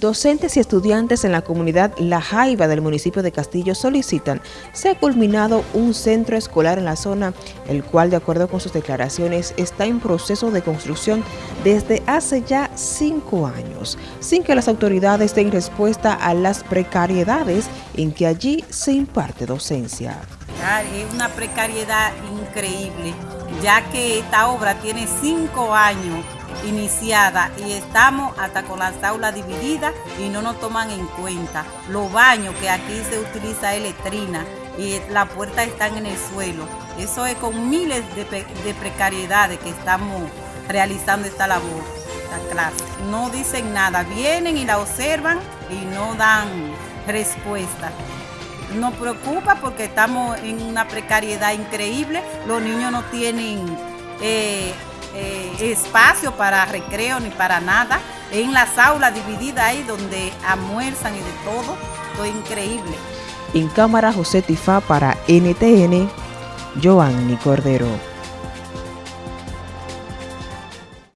Docentes y estudiantes en la comunidad La Jaiba del municipio de Castillo solicitan se ha culminado un centro escolar en la zona, el cual de acuerdo con sus declaraciones está en proceso de construcción desde hace ya cinco años, sin que las autoridades den respuesta a las precariedades en que allí se imparte docencia. Es una precariedad increíble, ya que esta obra tiene cinco años iniciada y estamos hasta con las aulas divididas y no nos toman en cuenta. Los baños que aquí se utiliza letrina y las puertas están en el suelo. Eso es con miles de, precariedades que estamos realizando esta labor, esta clase. No dicen nada, vienen y la observan y no dan respuesta. Nos preocupa porque estamos en una precariedad increíble, los niños no tienen eh, eh, espacio para recreo ni para nada. En las aulas divididas ahí donde almuerzan y de todo. Todo increíble. En cámara José Tifá para NTN, Joanny Cordero.